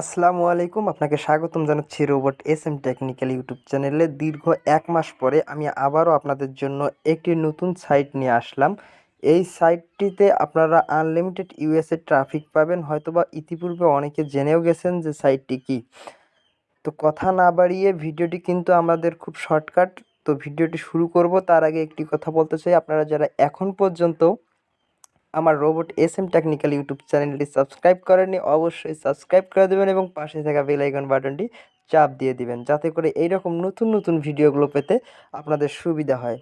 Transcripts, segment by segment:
আসসালামু আলাইকুম, আপনাকে স্বাগতম জানাচ্ছি robot S M technical YouTube চ্যানেলে। দীর্ঘ এক মাস পরে আমি আবারও আপনাদের জন্য একটি নতুন সাইট নিয়ে আসলাম। এই সাইটটিতে আপনারা আনলিমিটেড ইউএসএ ট্রাফিক পাবেন। হয়তোবা ইতিপূর্বে অনেকে জেনেও গেছেন যে সাইটটি কী। তো কথা না বাড়িয়ে ভিডিওটি কিন্তু আমাদের খুব শর্টকাট। তো ভিডিওটি শুরু করব। তার আগে একটি কথা বলতে চাই। আপনারা যারা এখন পর্যন্ত আমার robot S M technical YouTube চ্যানেলটি সাবস্ক্রাইব করেননি, অবশ্যই সাবস্ক্রাইব করে দেবেন এবং পাশে থাকা বেল আইকন বাটনটি চাপ দিয়ে দিবেন, যাতে করে এইরকম নতুন নতুন ভিডিওগুলো পেতে আপনাদের সুবিধা হয়।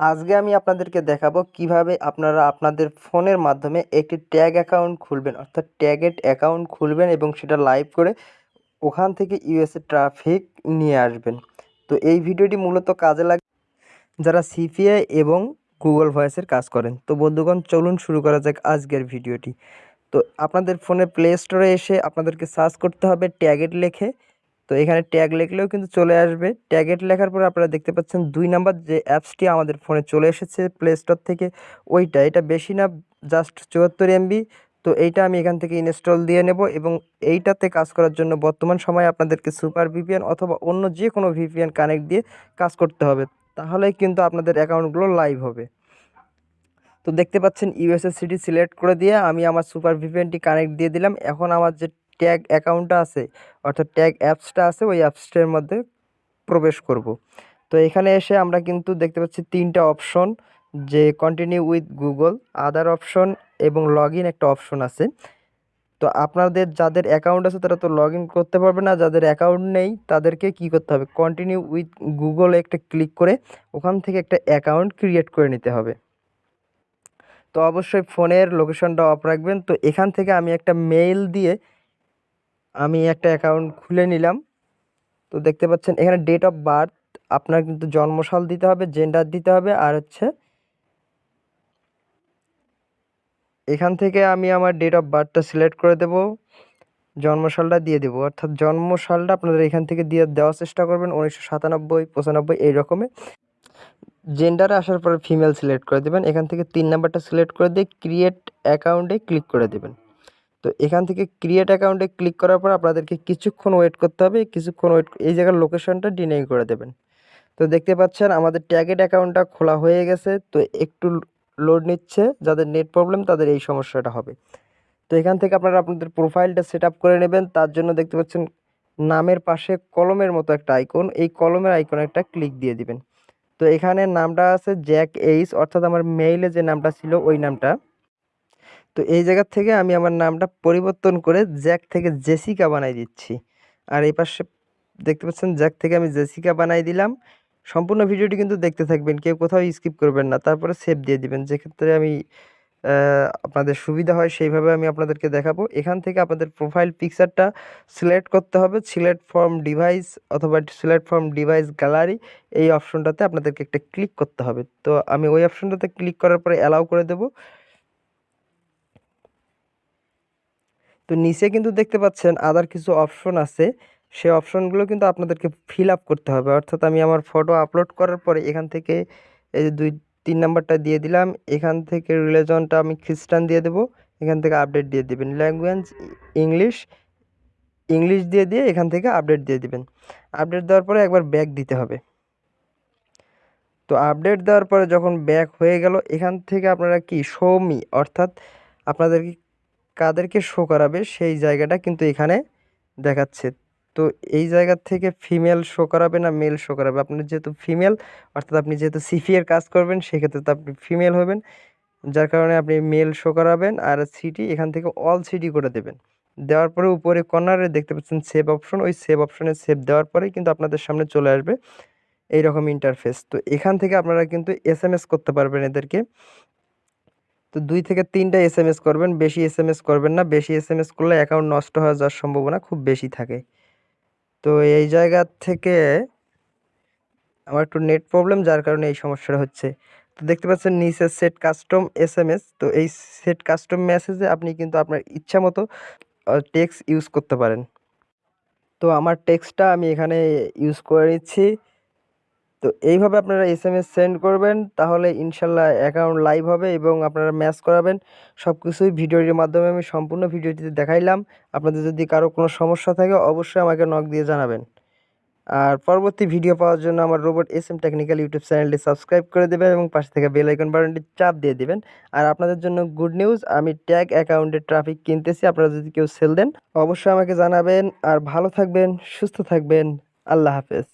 আজকে আমি আপনাদেরকে দেখাবো কীভাবে আপনারা আপনাদের ফোনের মাধ্যমে একটি ট্যাগ অ্যাকাউন্ট খুলবেন, অর্থাৎ ট্যাগেট অ্যাকাউন্ট খুলবেন এবং সেটা লাইভ করে ওখান থেকে ইউএসএ ট্রাফিক নিয়ে আসবেন। তো এই ভিডিওটি মূলত কাজে লাগে যারা সিপিআই এবং গুগল ভয়েসের কাজ করেন। তো বন্ধুগণ, চলুন শুরু করা যাক আজকের ভিডিওটি। তো আপনাদের ফোনে প্লে স্টোরে এসে আপনাদেরকে সার্চ করতে হবে ট্যাগেট লেখে। তো এখানে ট্যাগ লিখলেও কিন্তু চলে আসবে। ট্যাগেট লেখার পর আপনারা দেখতে পাচ্ছেন দুই নাম্বার যে অ্যাপসটি আমাদের ফোনে চলে এসেছে প্লে স্টোর থেকে, ওইটা। এটা বেশি না জাস্ট চুয়াত্তর এমবি তো এইটা আমি এখান থেকে ইনস্টল দিয়ে নেব এবং এইটাতে কাজ করার জন্য বর্তমান সময়ে আপনাদেরকে সুপার ভিপিএন অথবা অন্য যে কোনো ভিপিএন কানেক্ট দিয়ে কাজ করতে হবে। তাহলেই কিন্তু আপনাদের অ্যাকাউন্টগুলো লাইভ হবে। তো দেখতে পাচ্ছেন ইউএসএস সিটি সিলেক্ট করে দিয়ে আমি আমার সুপার ভিপিএনটি কানেক্ট দিয়ে দিলাম। এখন আমার যে ট্যাগ অ্যাকাউন্টটা আছে, অর্থাৎ ট্যাগ অ্যাপসটা আছে, ওই অ্যাপসটার মধ্যে প্রবেশ করব। তো এখানে এসে আমরা কিন্তু দেখতে পাচ্ছি তিনটা অপশন যে continue with Google other option এবং লগ একটা অপশন আছে। তো আপনাদের যাদের অ্যাকাউন্ট আছে তারা তো লগ করতে পারবে না, যাদের অ্যাকাউন্ট নেই তাদেরকে কি করতে হবে? কন্টিনিউ উইথ গুগল একটা ক্লিক করে ওখান থেকে একটা অ্যাকাউন্ট ক্রিয়েট করে নিতে হবে। তো অবশ্যই ফোনের লোকেশনটা অফ রাখবেন। তো এখান থেকে আমি একটা মেইল দিয়ে আমি একটা অ্যাকাউন্ট খুলে নিলাম। তো দেখতে পাচ্ছেন এখানে ডেট অফ বার্থ আপনার কিন্তু জন্মসাল দিতে হবে জেন্ডার দিতে হবে, আর হচ্ছে এখান থেকে আমি আমার ডেট অফ বার্থটা সিলেক্ট করে দেব, জন্মসালটা দিয়ে দেবো। অর্থাৎ জন্মসালটা আপনাদের এখান থেকে দিয়ে দেওয়ার চেষ্টা করবেন উনিশশো সাতানব্বই, পঁচানব্বই এই রকমের জেন্ডারে আসার পরে ফিমেল সিলেক্ট করে দেবেন। এখান থেকে তিন নাম্বারটা সিলেক্ট করে দিয়ে ক্রিয়েট অ্যাকাউন্টে ক্লিক করে দেবেন। তো এখান থেকে ক্রিয়েট অ্যাকাউন্টে ক্লিক করার পর আপনাদেরকে কিছুক্ষণ ওয়েট করতে হবে। কিছুক্ষণ ওয়েট এই জায়গার লোকেশনটা ডিনাই করে দেবেন। তো দেখতে পাচ্ছেন আমাদের ট্যাগেড অ্যাকাউন্টটা খোলা হয়ে গেছে। তো একটু লোড নিচ্ছে, যাদের নেট প্রবলেম তাদের এই সমস্যাটা হবে। তো এখান থেকে আপনারা আপনাদের প্রোফাইলটা সেট করে নেবেন। তার জন্য দেখতে পাচ্ছেন, নামের পাশে কলমের মতো একটা আইকন এই কলমের আইকনে একটা ক্লিক দিয়ে দিবেন। তো এখানে নামটা আছে জ্যাক এইস অর্থাৎ আমার মেইলে যে নামটা ছিল, ওই নামটা। তো এই জায়গা থেকে আমি আমার নামটা পরিবর্তন করে জ্যাক থেকে জেসিকা বানাই দিচ্ছি। আর এই পাশে দেখতে পাচ্ছেন জ্যাক থেকে আমি জেসিকা বানাই দিলাম। সম্পূর্ণ ভিডিওটি কিন্তু দেখতে থাকবেন, কেউ কোথাও স্কিপ করবেন না। তারপরে সেভ দিয়ে দিবেন, যেক্ষেত্রে আমি আপনাদের সুবিধা হয় সেইভাবে আমি আপনাদেরকে দেখাবো। এখান থেকে আপনাদের প্রোফাইল পিকচারটা সিলেক্ট করতে হবে সিলেক্ট ফর্ম ডিভাইস অথবা সিলেক্ট ফর্ম ডিভাইস গ্যালারি এই অপশনটাতে আপনাদেরকে একটা ক্লিক করতে হবে। তো আমি ওই অপশনটাতে ক্লিক করার পরে অ্যালাউ করে দেব। তো নিচে কিন্তু দেখতে পাচ্ছেন আদার কিছু অপশন আছে। সেই অপশনগুলো কিন্তু আপনাদেরকে ফিল আপ করতে হবে। অর্থাৎ আমি আমার ফটো আপলোড করার পরে এখান থেকে এই যে দুই, তিন নাম্বারটা দিয়ে দিলাম, এখান থেকে রিলিজনটা আমি খ্রিস্টান দিয়ে দেবো, এখান থেকে আপডেট দিয়ে দেবেন। ল্যাঙ্গুয়েজ ইংলিশ ইংলিশ দিয়ে দিয়ে এখান থেকে আপডেট দিয়ে দিবেন। আপডেট দেওয়ার পরে একবার ব্যাক দিতে হবে। তো আপডেট দেওয়ার পরে যখন ব্যাক হয়ে গেল, এখান থেকে আপনারা কি সৌমি অর্থাৎ আপনাদের কাদেরকে শো করাবে সেই জায়গাটা কিন্তু এখানে দেখাচ্ছে। তো এই জায়গা থেকে ফিমেল শো করাবে না মেল শো করাবে? আপনার যেহেতু ফিমেল অর্থাৎ আপনি যেহেতু সিফি এর কাজ করবেন, সেক্ষেত্রে তো আপনি ফিমেল হবেন। যার কারণে আপনি মেল শো করাবেন আর সিটি এখান থেকে অল সিটি করে দেবেন। দেওয়ার পরে উপরে কর্নারে দেখতে পাচ্ছেন সেভ অপশন ওই সেভ অপশনে সেভ দেওয়ার পরেই কিন্তু আপনাদের সামনে চলে আসবে এই রকম ইন্টারফেস তো এখান থেকে আপনারা কিন্তু এস করতে পারবেন এদেরকে। তো দুই থেকে তিনটা এস করবেন, বেশি এস করবেন না। বেশি এস করলে অ্যাকাউন্ট নষ্ট হয়ে যাওয়ার সম্ভাবনা খুব বেশি থাকে। তো এই জায়গা থেকে আমার একটু নেট প্রবলেম যার কারণে এই সমস্যাটা হচ্ছে। তো দেখতে পাচ্ছেন, নিচে set custom S M S তো এই সেট কাস্টম মেসেজে আপনি কিন্তু আপনার ইচ্ছা মতো টেক্সট ইউজ করতে পারেন। তো আমার টেক্সটটা আমি এখানে ইউজ করে নিচ্ছি তো এইভাবে আপনারা এস এম এস সেন্ড করবেন, তাহলে ইনশাল্লাহ অ্যাকাউন্ট লাইভ হবে এবং আপনারা ম্যাচ করাবেন। সব কিছুই ভিডিওটির মাধ্যমে আমি সম্পূর্ণ ভিডিওটিতে দেখাইলাম। আপনাদের যদি কারও কোনো সমস্যা থাকে, অবশ্যই আমাকে নক দিয়ে জানাবেন। আর পরবর্তী ভিডিও পাওয়ার জন্য আমার robot S M technical YouTube চ্যানেলটি সাবস্ক্রাইব করে দেবেন এবং পাশে থেকে বেল আইকন বাটনটি চাপ দিয়ে দেবেন। আর আপনাদের জন্য গুড নিউজ আমি ট্যাগ অ্যাকাউন্টে ট্রাফিক কিনতেছি, আপনারা যদি কেউ সেল দেন, অবশ্যই আমাকে জানাবেন। আর ভালো থাকবেন, সুস্থ থাকবেন, আল্লাহ হাফেজ।